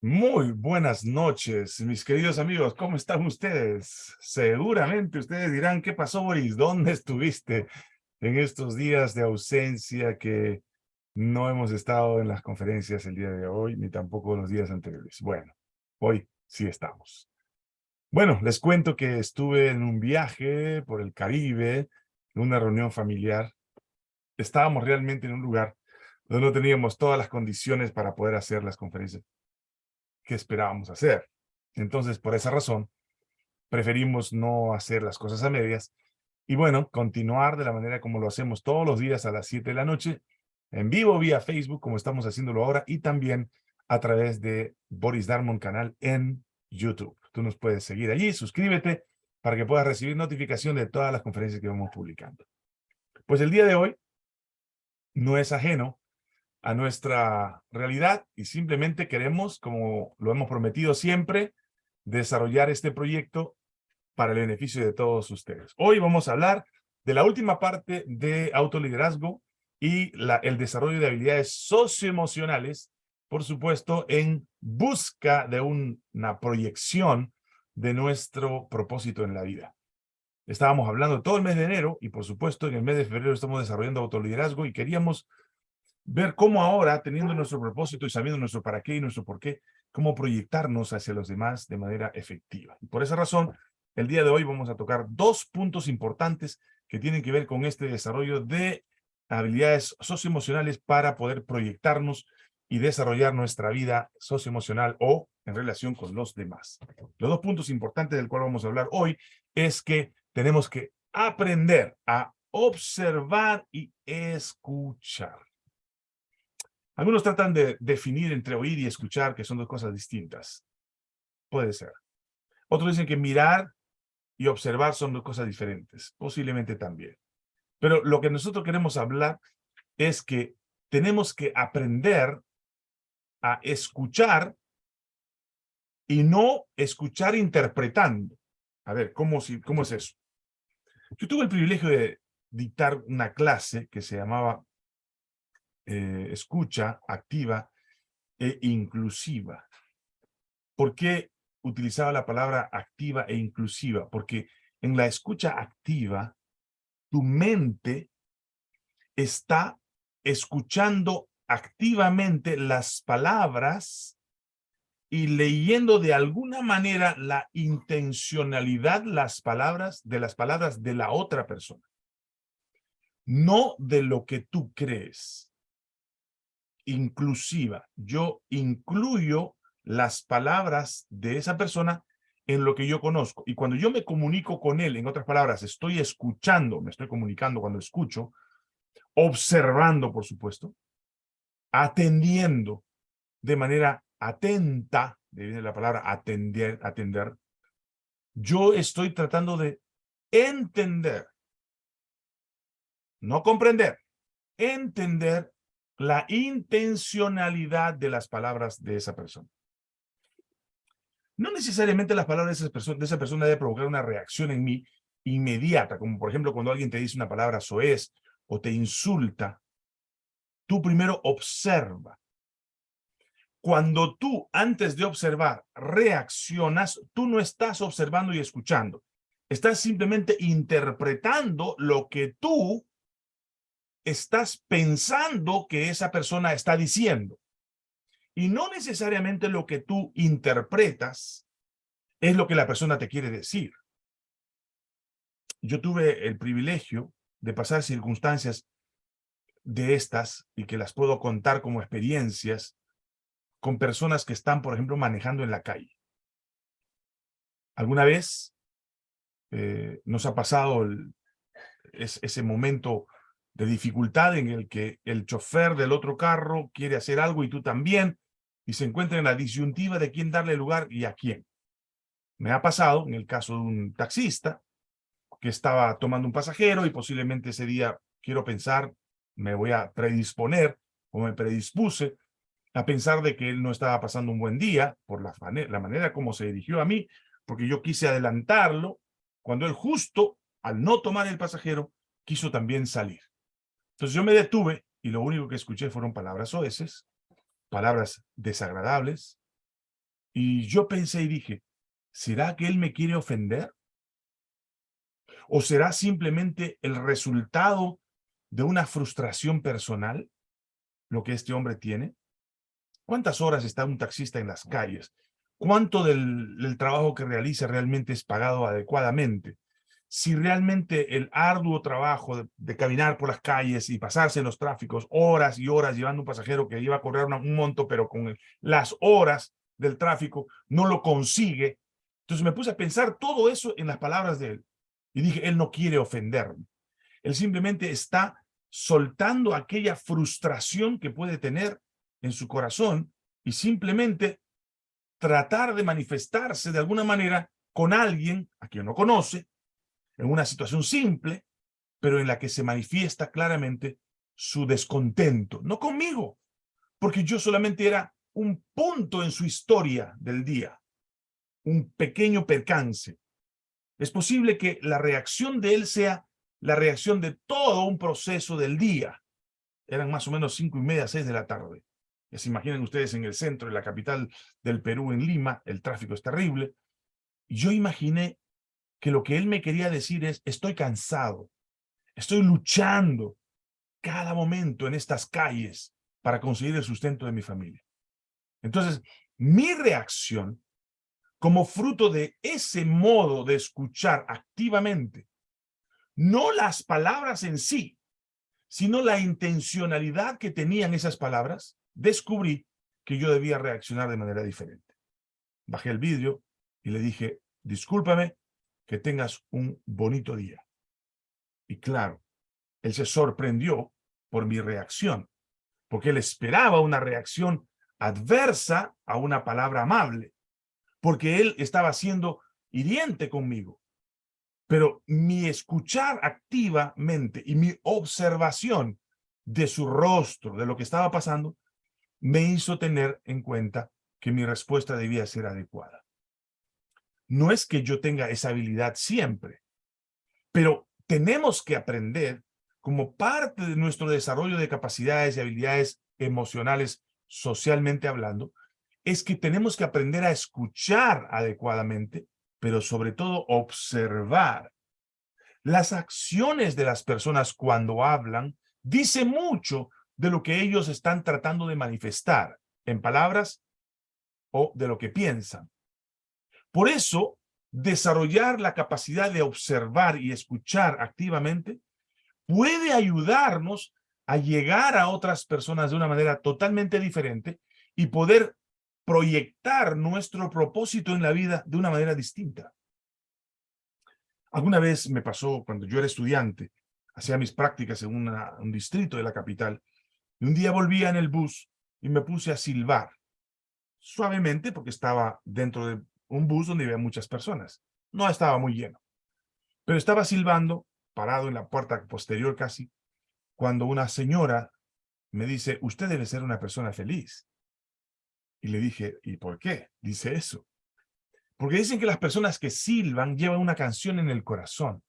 Muy buenas noches, mis queridos amigos. ¿Cómo están ustedes? Seguramente ustedes dirán, ¿qué pasó, Boris? ¿Dónde estuviste en estos días de ausencia que no hemos estado en las conferencias el día de hoy, ni tampoco los días anteriores? Bueno, hoy sí estamos. Bueno, les cuento que estuve en un viaje por el Caribe, en una reunión familiar. Estábamos realmente en un lugar donde no teníamos todas las condiciones para poder hacer las conferencias que esperábamos hacer. Entonces, por esa razón, preferimos no hacer las cosas a medias y bueno, continuar de la manera como lo hacemos todos los días a las 7 de la noche, en vivo vía Facebook, como estamos haciéndolo ahora, y también a través de Boris Darmon canal en YouTube. Tú nos puedes seguir allí, suscríbete para que puedas recibir notificación de todas las conferencias que vamos publicando. Pues el día de hoy no es ajeno a nuestra realidad y simplemente queremos, como lo hemos prometido siempre, desarrollar este proyecto para el beneficio de todos ustedes. Hoy vamos a hablar de la última parte de autoliderazgo y el desarrollo de habilidades socioemocionales, por supuesto, en busca de una proyección de nuestro propósito en la vida. Estábamos hablando todo el mes de enero y, por supuesto, en el mes de febrero estamos desarrollando autoliderazgo y queríamos ver cómo ahora, teniendo nuestro propósito y sabiendo nuestro para qué y nuestro por qué, cómo proyectarnos hacia los demás de manera efectiva. Y por esa razón, el día de hoy vamos a tocar dos puntos importantes que tienen que ver con este desarrollo de habilidades socioemocionales para poder proyectarnos y desarrollar nuestra vida socioemocional o en relación con los demás. Los dos puntos importantes del cual vamos a hablar hoy es que tenemos que aprender a observar y escuchar. Algunos tratan de definir entre oír y escuchar, que son dos cosas distintas. Puede ser. Otros dicen que mirar y observar son dos cosas diferentes. Posiblemente también. Pero lo que nosotros queremos hablar es que tenemos que aprender a escuchar y no escuchar interpretando. A ver, ¿cómo, cómo es eso? Yo tuve el privilegio de dictar una clase que se llamaba eh, escucha activa e inclusiva. ¿Por qué utilizaba la palabra activa e inclusiva? Porque en la escucha activa, tu mente está escuchando activamente las palabras y leyendo de alguna manera la intencionalidad las palabras de las palabras de la otra persona. No de lo que tú crees inclusiva. Yo incluyo las palabras de esa persona en lo que yo conozco. Y cuando yo me comunico con él, en otras palabras, estoy escuchando, me estoy comunicando cuando escucho, observando, por supuesto, atendiendo de manera atenta, de la palabra atender, atender, yo estoy tratando de entender, no comprender, entender la intencionalidad de las palabras de esa persona. No necesariamente las palabras de esa persona, de esa persona debe provocar una reacción en mí inmediata, como por ejemplo cuando alguien te dice una palabra soez o te insulta, tú primero observa. Cuando tú, antes de observar, reaccionas, tú no estás observando y escuchando. Estás simplemente interpretando lo que tú estás pensando que esa persona está diciendo. Y no necesariamente lo que tú interpretas es lo que la persona te quiere decir. Yo tuve el privilegio de pasar circunstancias de estas y que las puedo contar como experiencias con personas que están, por ejemplo, manejando en la calle. ¿Alguna vez eh, nos ha pasado ese momento de dificultad en el que el chofer del otro carro quiere hacer algo y tú también, y se encuentra en la disyuntiva de quién darle lugar y a quién. Me ha pasado en el caso de un taxista que estaba tomando un pasajero y posiblemente ese día, quiero pensar, me voy a predisponer o me predispuse a pensar de que él no estaba pasando un buen día por la, la manera como se dirigió a mí, porque yo quise adelantarlo, cuando él justo, al no tomar el pasajero, quiso también salir. Entonces yo me detuve y lo único que escuché fueron palabras oeces, palabras desagradables, Y yo pensé y dije, ¿será que él me quiere ofender? ¿O será simplemente el resultado de una frustración personal, lo que este hombre tiene? ¿Cuántas horas está un taxista en las calles? ¿Cuánto del, trabajo que realiza realmente es pagado adecuadamente? Si realmente el arduo trabajo de, caminar por las calles y pasarse en los tráficos horas y horas llevando un pasajero que iba a correr un monto, pero con las horas del tráfico no lo consigue. Entonces me puse a pensar todo eso en las palabras de él. Y dije, él no quiere ofenderme. Él simplemente está soltando aquella frustración que puede tener en su corazón y simplemente tratar de manifestarse de alguna manera con alguien a quien no conoce, en una situación simple, pero en la que se manifiesta claramente su descontento. No conmigo, porque yo solamente era un punto en su historia del día, un pequeño percance. Es posible que la reacción de él sea la reacción de todo un proceso del día. Eran más o menos cinco y media, seis de la tarde. Ya se imaginen ustedes en el centro, en la capital del Perú, en Lima, el tráfico es terrible. Yo imaginé que lo que él me quería decir es, estoy cansado, estoy luchando cada momento en estas calles para conseguir el sustento de mi familia. Entonces, mi reacción, como fruto de ese modo de escuchar activamente, no las palabras en sí, sino la intencionalidad que tenían esas palabras, descubrí que yo debía reaccionar de manera diferente. Bajé el vídeo y le dije, discúlpame, que tengas un bonito día. Y claro, él se sorprendió por mi reacción, porque él esperaba una reacción adversa a una palabra amable, porque él estaba siendo hiriente conmigo. Pero mi escuchar activamente y mi observación de su rostro, de lo que estaba pasando, me hizo tener en cuenta que mi respuesta debía ser adecuada. No es que yo tenga esa habilidad siempre, pero tenemos que aprender como parte de nuestro desarrollo de capacidades y habilidades emocionales socialmente hablando, es que tenemos que aprender a escuchar adecuadamente, pero sobre todo observar. Las acciones de las personas cuando hablan dice mucho de lo que ellos están tratando de manifestar en palabras o de lo que piensan. Por eso, desarrollar la capacidad de observar y escuchar activamente puede ayudarnos a llegar a otras personas de una manera totalmente diferente y poder proyectar nuestro propósito en la vida de una manera distinta. Alguna vez me pasó cuando yo era estudiante, hacía mis prácticas en un distrito de la capital, y un día volvía en el bus y me puse a silbar, suavemente porque estaba dentro de un bus donde había muchas personas. No estaba muy lleno, pero estaba silbando, parado en la puerta posterior casi, cuando una señora me dice, usted debe ser una persona feliz. Y le dije, ¿y por qué? Dice eso. Porque dicen que las personas que silban llevan una canción en el corazón.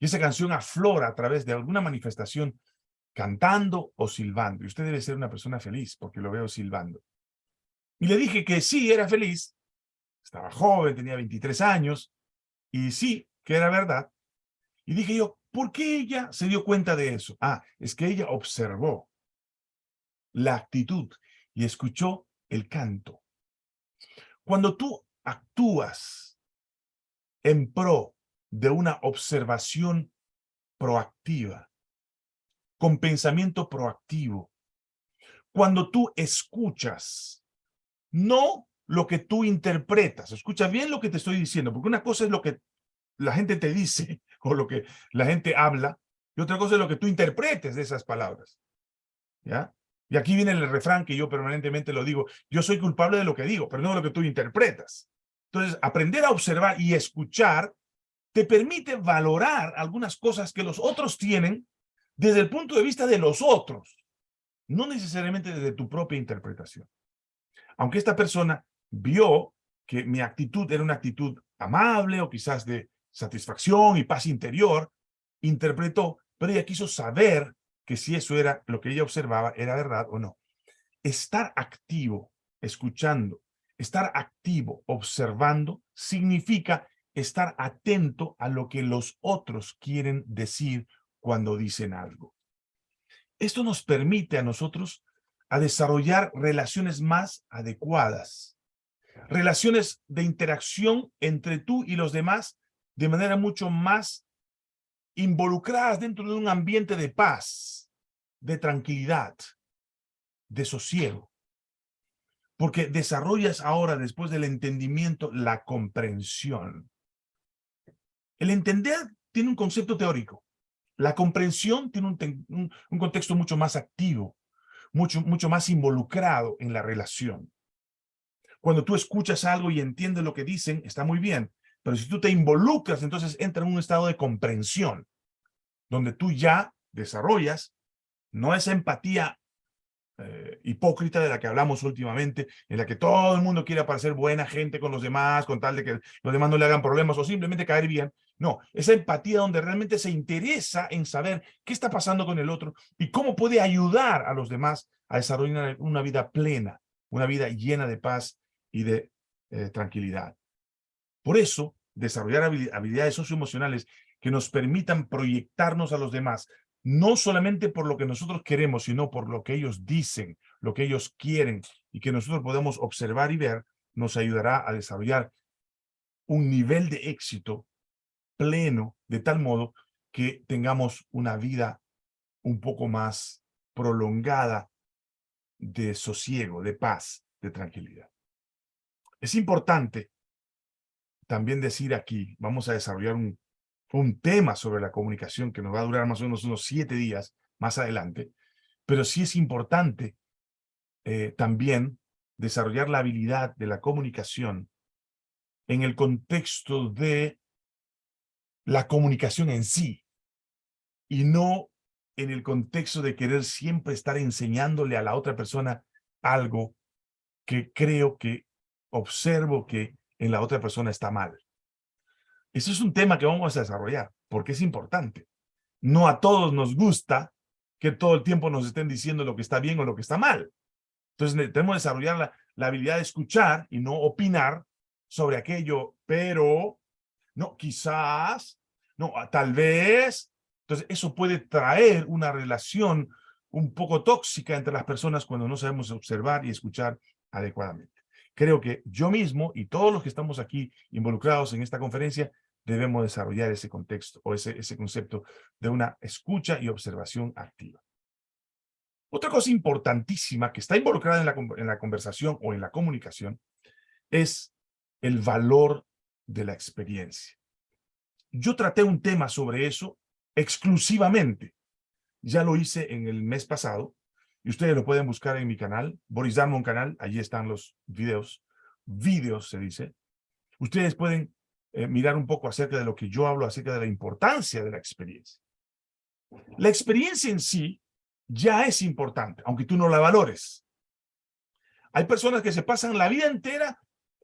Y esa canción aflora a través de alguna manifestación cantando o silbando. Y usted debe ser una persona feliz porque lo veo silbando. Y le dije que sí, era feliz. Estaba joven, tenía 23 años. Y sí, que era verdad. Y dije yo, ¿por qué ella se dio cuenta de eso? Ah, es que ella observó la actitud y escuchó el canto. Cuando tú actúas en pro de una observación proactiva, con pensamiento proactivo. Cuando tú escuchas, no lo que tú interpretas, escucha bien lo que te estoy diciendo, porque una cosa es lo que la gente te dice o lo que la gente habla, y otra cosa es lo que tú interpretes de esas palabras. ¿Ya? Y aquí viene el refrán que yo permanentemente lo digo, yo soy culpable de lo que digo, pero no de lo que tú interpretas. Entonces, aprender a observar y escuchar te permite valorar algunas cosas que los otros tienen desde el punto de vista de los otros, no necesariamente desde tu propia interpretación. Aunque esta persona vio que mi actitud era una actitud amable o quizás de satisfacción y paz interior, interpretó, pero ella quiso saber que si eso era lo que ella observaba era verdad o no. Estar activo, escuchando, Estar activo, observando, significa estar atento a lo que los otros quieren decir cuando dicen algo. Esto nos permite a nosotros a desarrollar relaciones más adecuadas, relaciones de interacción entre tú y los demás de manera mucho más involucradas dentro de un ambiente de paz, de tranquilidad, de sosiego. Porque desarrollas ahora, después del entendimiento, la comprensión. El entender tiene un concepto teórico. La comprensión tiene un, un, contexto mucho más activo, mucho, mucho más involucrado en la relación. Cuando tú escuchas algo y entiendes lo que dicen, está muy bien. Pero si tú te involucras, entonces entra en un estado de comprensión, donde tú ya desarrollas no esa empatía eh, hipócrita de la que hablamos últimamente, en la que todo el mundo quiere parecer buena gente con los demás, con tal de que los demás no le hagan problemas o simplemente caer bien. No, esa empatía donde realmente se interesa en saber qué está pasando con el otro y cómo puede ayudar a los demás a desarrollar una vida plena, una vida llena de paz y de eh, tranquilidad. Por eso, desarrollar habilidades socioemocionales que nos permitan proyectarnos a los demás, no solamente por lo que nosotros queremos, sino por lo que ellos dicen, lo que ellos quieren, y que nosotros podemos observar y ver, nos ayudará a desarrollar un nivel de éxito pleno, de tal modo que tengamos una vida un poco más prolongada de sosiego, de paz, de tranquilidad. Es importante también decir aquí, vamos a desarrollar un, un tema sobre la comunicación que nos va a durar más o menos unos siete días más adelante, pero sí es importante eh, también desarrollar la habilidad de la comunicación en el contexto de la comunicación en sí y no en el contexto de querer siempre estar enseñándole a la otra persona algo que creo que observo que en la otra persona está mal. Eso es un tema que vamos a desarrollar, porque es importante. No a todos nos gusta que todo el tiempo nos estén diciendo lo que está bien o lo que está mal. Entonces tenemos que desarrollar la, la habilidad de escuchar y no opinar sobre aquello, pero, no, quizás, no, tal vez. Entonces eso puede traer una relación un poco tóxica entre las personas cuando no sabemos observar y escuchar adecuadamente. Creo que yo mismo y todos los que estamos aquí involucrados en esta conferencia debemos desarrollar ese contexto o ese, concepto de una escucha y observación activa. Otra cosa importantísima que está involucrada la, en la conversación o en la comunicación es el valor de la experiencia. Yo traté un tema sobre eso exclusivamente. Ya lo hice en el mes pasado y ustedes lo pueden buscar en mi canal, Boris Darmon canal, allí están los videos, videos se dice. Ustedes pueden eh, mirar un poco acerca de lo que yo hablo, acerca de la importancia de la experiencia. La experiencia en sí ya es importante, aunque tú no la valores. Hay personas que se pasan la vida entera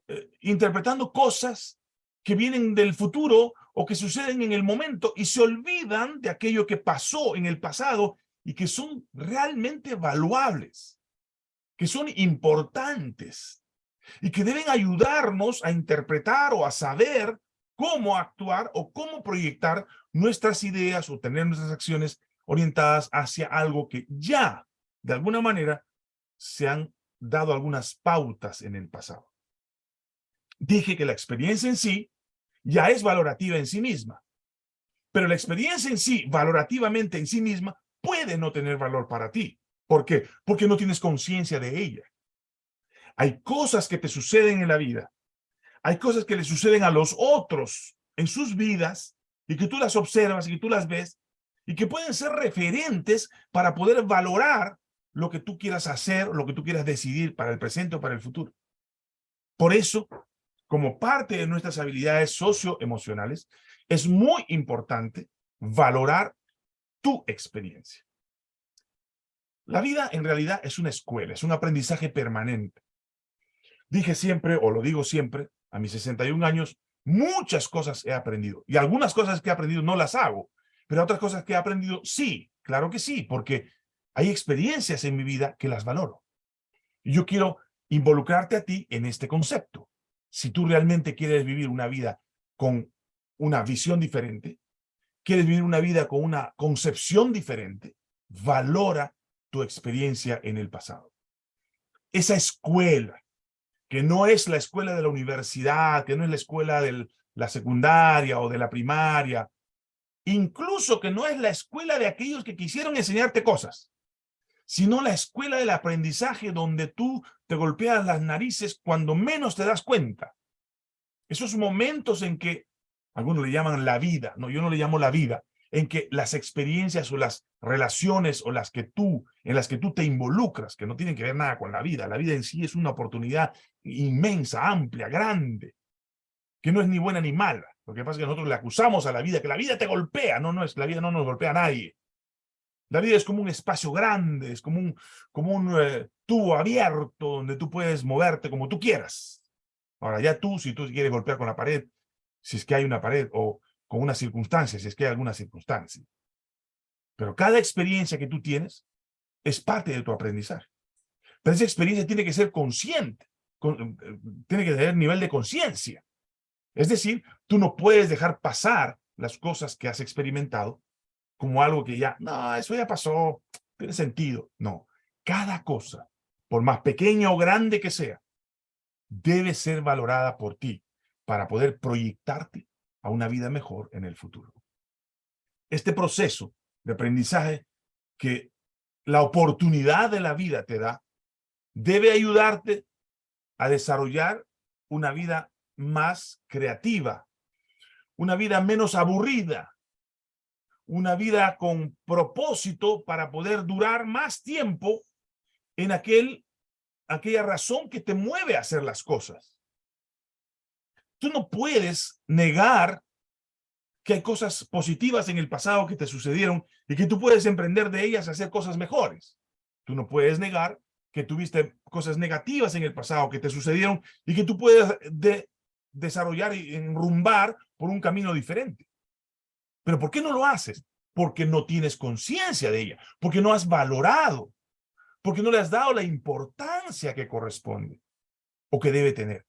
eh, interpretando cosas que vienen del futuro o que suceden en el momento y se olvidan de aquello que pasó en el pasado y que son realmente valuables, que son importantes y que deben ayudarnos a interpretar o a saber cómo actuar o cómo proyectar nuestras ideas o tener nuestras acciones orientadas hacia algo que ya, de alguna manera, se han dado algunas pautas en el pasado. Dije que la experiencia en sí ya es valorativa en sí misma, pero la experiencia en sí, valorativamente en sí misma, puede no tener valor para ti. ¿Por qué? Porque no tienes conciencia de ella. Hay cosas que te suceden en la vida. Hay cosas que le suceden a los otros en sus vidas y que tú las observas y que tú las ves y que pueden ser referentes para poder valorar lo que tú quieras hacer, lo que tú quieras decidir para el presente o para el futuro. Por eso, como parte de nuestras habilidades socioemocionales, es muy importante valorar tu experiencia. La vida en realidad es una escuela, es un aprendizaje permanente. Dije siempre, o lo digo siempre, a mis 61 años, muchas cosas he aprendido. Y algunas cosas que he aprendido no las hago, pero otras cosas que he aprendido sí, claro que sí, porque hay experiencias en mi vida que las valoro. Y yo quiero involucrarte a ti en este concepto. Si tú realmente quieres vivir una vida con una visión diferente, quieres vivir una vida con una concepción diferente, valora tu experiencia en el pasado. Esa escuela, que no es la escuela de la universidad, que no es la escuela de la secundaria o de la primaria, incluso que no es la escuela de aquellos que quisieron enseñarte cosas, sino la escuela del aprendizaje donde tú te golpeas las narices cuando menos te das cuenta. Esos momentos en que, algunos le llaman la vida, no, yo no le llamo la vida, en que las experiencias o las relaciones o las que tú, en las que tú te involucras, que no tienen que ver nada con la vida, la vida en sí es una oportunidad inmensa, amplia, grande, que no es ni buena ni mala. Lo que pasa es que nosotros le acusamos a la vida, que la vida te golpea. No, no, es la vida no nos golpea a nadie. La vida es como un espacio grande, es como un, como un eh, tubo abierto donde tú puedes moverte como tú quieras. Ahora, ya tú, si tú quieres golpear con la pared, si es que hay una pared, o con una circunstancia, si es que hay alguna circunstancia. Pero cada experiencia que tú tienes es parte de tu aprendizaje. Pero esa experiencia tiene que ser consciente, eh, tiene que tener nivel de conciencia. Es decir, tú no puedes dejar pasar las cosas que has experimentado como algo que ya, no, eso ya pasó, tiene sentido. No, cada cosa, por más pequeña o grande que sea, debe ser valorada por ti para poder proyectarte a una vida mejor en el futuro. Este proceso de aprendizaje que la oportunidad de la vida te da, debe ayudarte a desarrollar una vida más creativa, una vida menos aburrida, una vida con propósito para poder durar más tiempo en aquel, aquella razón que te mueve a hacer las cosas. Tú no puedes negar que hay cosas positivas en el pasado que te sucedieron y que tú puedes emprender de ellas a hacer cosas mejores. Tú no puedes negar que tuviste cosas negativas en el pasado que te sucedieron y que tú puedes desarrollar y enrumbar por un camino diferente. ¿Pero por qué no lo haces? Porque no tienes conciencia de ella, porque no has valorado, porque no le has dado la importancia que corresponde o que debe tener.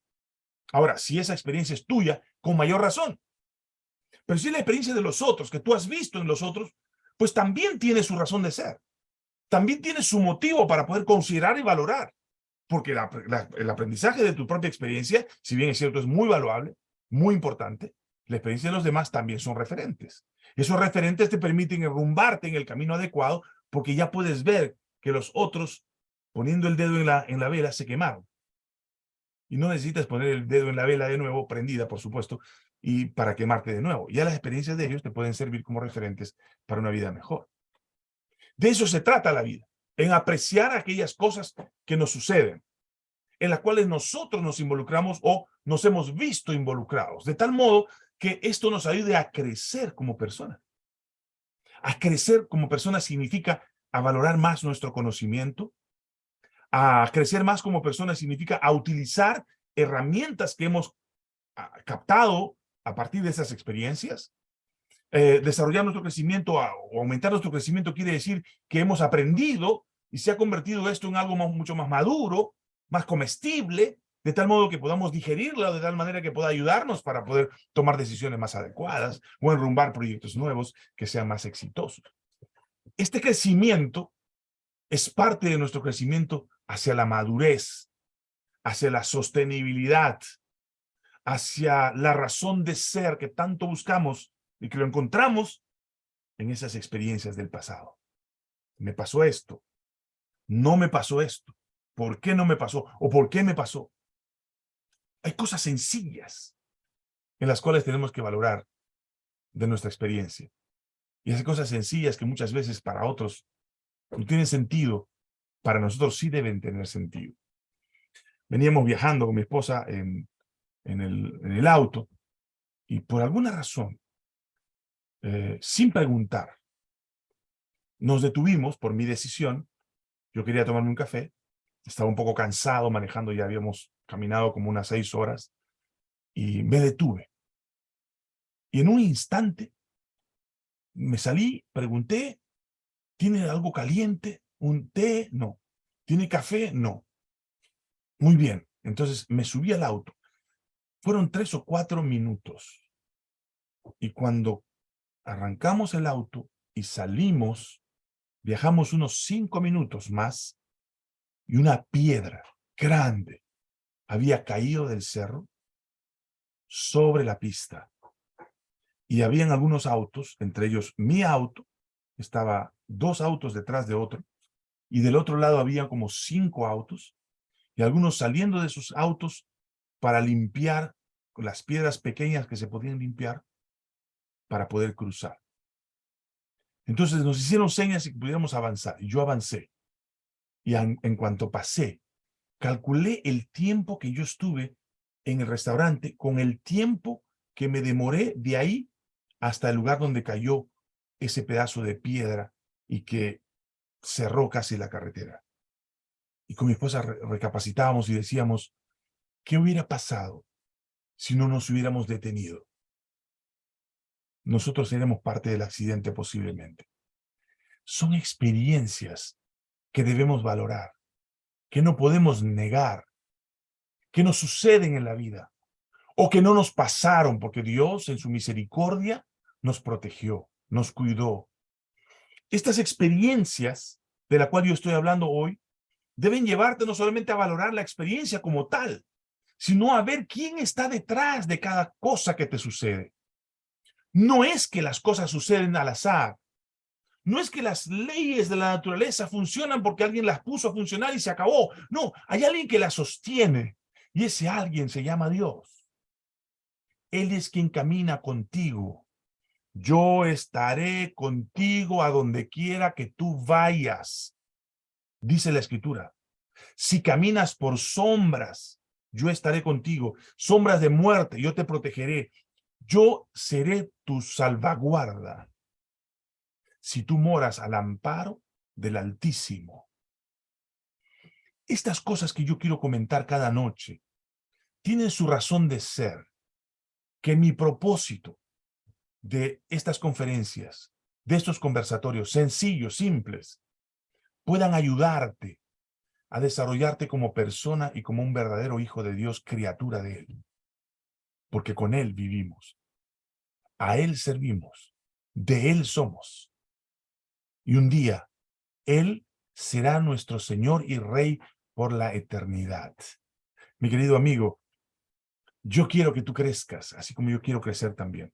Ahora, si esa experiencia es tuya, con mayor razón. Pero si es la experiencia de los otros, que tú has visto en los otros, pues también tiene su razón de ser. También tiene su motivo para poder considerar y valorar. Porque el aprendizaje de tu propia experiencia, si bien es cierto, es muy valuable, muy importante, la experiencia de los demás también son referentes. Esos referentes te permiten enrumbarte en el camino adecuado porque ya puedes ver que los otros, poniendo el dedo en la, en la vela, se quemaron. Y no necesitas poner el dedo en la vela de nuevo, prendida, por supuesto, y para quemarte de nuevo. Ya las experiencias de ellos te pueden servir como referentes para una vida mejor. De eso se trata la vida, en apreciar aquellas cosas que nos suceden, en las cuales nosotros nos involucramos o nos hemos visto involucrados, de tal modo que esto nos ayude a crecer como persona. A crecer como persona significa a valorar más nuestro conocimiento, a crecer más como persona significa a utilizar herramientas que hemos ah, captado a partir de esas experiencias. Eh, desarrollar nuestro crecimiento o aumentar nuestro crecimiento quiere decir que hemos aprendido y se ha convertido esto en algo mucho más maduro, más comestible, de tal modo que podamos digerirlo de tal manera que pueda ayudarnos para poder tomar decisiones más adecuadas o enrumbar proyectos nuevos que sean más exitosos. Este crecimiento es parte de nuestro crecimiento hacia la madurez, hacia la sostenibilidad, hacia la razón de ser que tanto buscamos y que lo encontramos en esas experiencias del pasado. Me pasó esto, no me pasó esto, ¿por qué no me pasó? ¿O por qué me pasó? Hay cosas sencillas en las cuales tenemos que valorar de nuestra experiencia. Y esas cosas sencillas que muchas veces para otros no tienen sentido, para nosotros sí deben tener sentido. Veníamos viajando con mi esposa en, el auto y por alguna razón, eh, sin preguntar, nos detuvimos por mi decisión. Yo quería tomarme un café, estaba un poco cansado manejando, ya habíamos caminado como unas seis horas, y me detuve. Y en un instante me salí, pregunté, ¿tiene algo caliente? ¿Un té? No. ¿Tiene café? No. Muy bien, entonces me subí al auto. Fueron tres o cuatro minutos. Y cuando arrancamos el auto y salimos, viajamos unos cinco minutos más y una piedra grande había caído del cerro sobre la pista. Y habían algunos autos, entre ellos mi auto, estaba dos autos detrás de otro, y del otro lado había como cinco autos, y algunos saliendo de sus autos para limpiar las piedras pequeñas que se podían limpiar para poder cruzar. Entonces nos hicieron señas y que pudiéramos avanzar, y yo avancé. Y en, en cuanto pasé, calculé el tiempo que yo estuve en el restaurante con el tiempo que me demoré de ahí hasta el lugar donde cayó ese pedazo de piedra y que cerró casi la carretera. Y con mi esposa recapacitábamos y decíamos, ¿qué hubiera pasado si no nos hubiéramos detenido? Nosotros seremos parte del accidente posiblemente. Son experiencias que debemos valorar, que no podemos negar, que nos suceden en la vida, o que no nos pasaron porque Dios en su misericordia nos protegió, nos cuidó, estas experiencias de la cual yo estoy hablando hoy deben llevarte no solamente a valorar la experiencia como tal, sino a ver quién está detrás de cada cosa que te sucede. No es que las cosas suceden al azar. No es que las leyes de la naturaleza funcionan porque alguien las puso a funcionar y se acabó. No, hay alguien que las sostiene y ese alguien se llama Dios. Él es quien camina contigo yo estaré contigo a donde quiera que tú vayas. Dice la escritura. Si caminas por sombras, yo estaré contigo. Sombras de muerte, yo te protegeré. Yo seré tu salvaguarda. Si tú moras al amparo del Altísimo. Estas cosas que yo quiero comentar cada noche tienen su razón de ser. Que mi propósito de estas conferencias, de estos conversatorios sencillos, simples, puedan ayudarte a desarrollarte como persona y como un verdadero hijo de Dios, criatura de Él. Porque con Él vivimos, a Él servimos, de Él somos. Y un día, Él será nuestro Señor y Rey por la eternidad. Mi querido amigo, yo quiero que tú crezcas, así como yo quiero crecer también.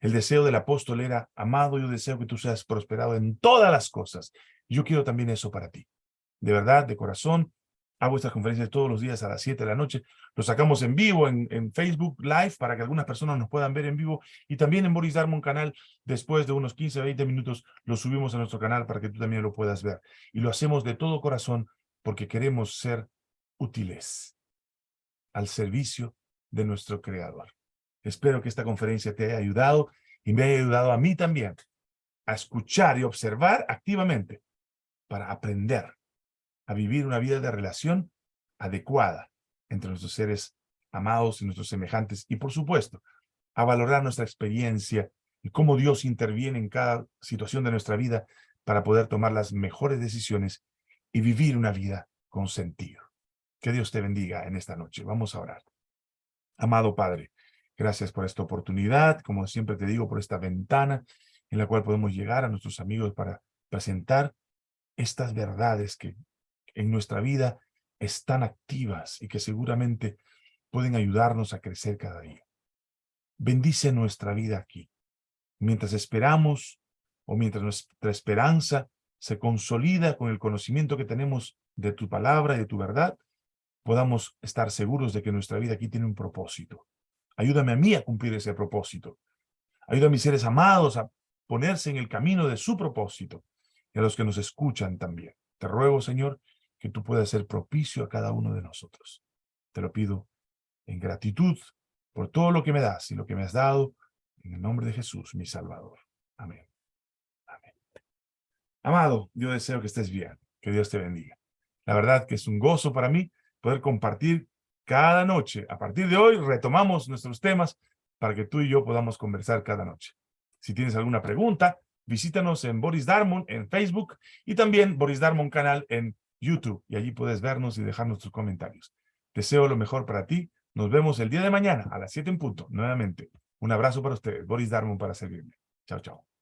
El deseo del apóstol era, amado, yo deseo que tú seas prosperado en todas las cosas. Yo quiero también eso para ti. De verdad, de corazón, hago estas conferencias todos los días a las 7 de la noche. Lo sacamos en vivo en, Facebook Live para que algunas personas nos puedan ver en vivo. Y también en Boris Darmon canal, después de unos 15 o 20 minutos, lo subimos a nuestro canal para que tú también lo puedas ver. Y lo hacemos de todo corazón porque queremos ser útiles al servicio de nuestro Creador. Espero que esta conferencia te haya ayudado y me haya ayudado a mí también a escuchar y observar activamente para aprender a vivir una vida de relación adecuada entre nuestros seres amados y nuestros semejantes y, por supuesto, a valorar nuestra experiencia y cómo Dios interviene en cada situación de nuestra vida para poder tomar las mejores decisiones y vivir una vida con sentido. Que Dios te bendiga en esta noche. Vamos a orar. Amado Padre, Gracias por esta oportunidad, como siempre te digo, por esta ventana en la cual podemos llegar a nuestros amigos para presentar estas verdades que en nuestra vida están activas y que seguramente pueden ayudarnos a crecer cada día. Bendice nuestra vida aquí. Mientras esperamos o mientras nuestra esperanza se consolida con el conocimiento que tenemos de tu palabra y de tu verdad, podamos estar seguros de que nuestra vida aquí tiene un propósito Ayúdame a mí a cumplir ese propósito. Ayuda a mis seres amados a ponerse en el camino de su propósito y a los que nos escuchan también. Te ruego, Señor, que tú puedas ser propicio a cada uno de nosotros. Te lo pido en gratitud por todo lo que me das y lo que me has dado, en el nombre de Jesús, mi Salvador. Amén. Amén. Amado, yo deseo que estés bien, que Dios te bendiga. La verdad que es un gozo para mí poder compartir cada noche. A partir de hoy retomamos nuestros temas para que tú y yo podamos conversar cada noche. Si tienes alguna pregunta, visítanos en Boris Darmon en Facebook y también Boris Darmon canal en YouTube y allí puedes vernos y dejarnos tus comentarios. Deseo lo mejor para ti. Nos vemos el día de mañana a las 7 en punto, nuevamente. Un abrazo para ustedes. Boris Darmon para servirme. Chao, chao.